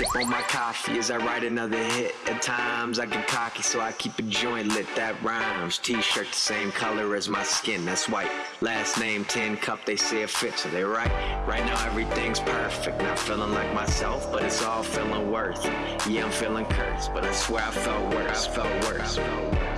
sip on my coffee as I write another hit. At times I get cocky, so I keep a joint lit that rhymes. T-shirt the same color as my skin, that's white. Last name 10 cup, they say it fits, so they right. Right now everything's perfect, not feeling like myself, but it's all feeling worth. Yeah, I'm feeling cursed, but I swear I felt worse, felt worse. Felt felt worse.